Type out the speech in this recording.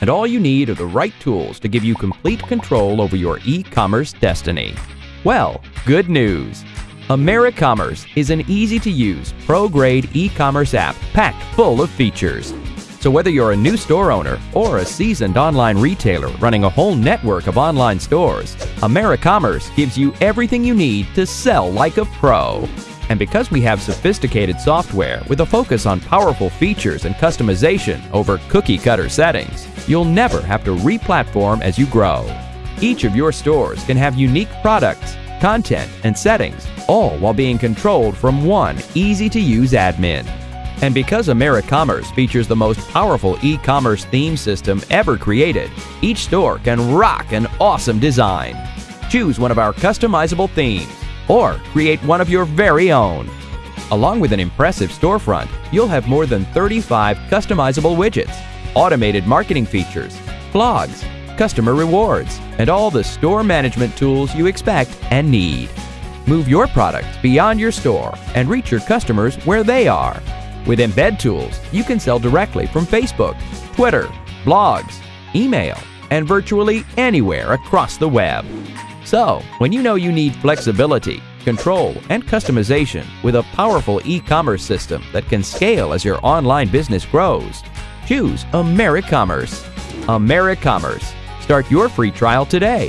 and all you need are the right tools to give you complete control over your e-commerce destiny. Well, good news! AmeriCommerce is an easy-to-use, pro-grade e-commerce app packed full of features. So whether you're a new store owner or a seasoned online retailer running a whole network of online stores, AmeriCommerce gives you everything you need to sell like a pro. And because we have sophisticated software with a focus on powerful features and customization over cookie cutter settings, you'll never have to re-platform as you grow. Each of your stores can have unique products, content, and settings, all while being controlled from one easy-to-use admin. And because AmeriCommerce features the most powerful e-commerce theme system ever created, each store can rock an awesome design. Choose one of our customizable themes or create one of your very own. Along with an impressive storefront, you'll have more than 35 customizable widgets, automated marketing features, blogs, customer rewards, and all the store management tools you expect and need. Move your products beyond your store and reach your customers where they are. With Embed Tools, you can sell directly from Facebook, Twitter, blogs, email, and virtually anywhere across the web. So, when you know you need flexibility, control, and customization with a powerful e-commerce system that can scale as your online business grows, choose AmeriCommerce. AmeriCommerce. Start your free trial today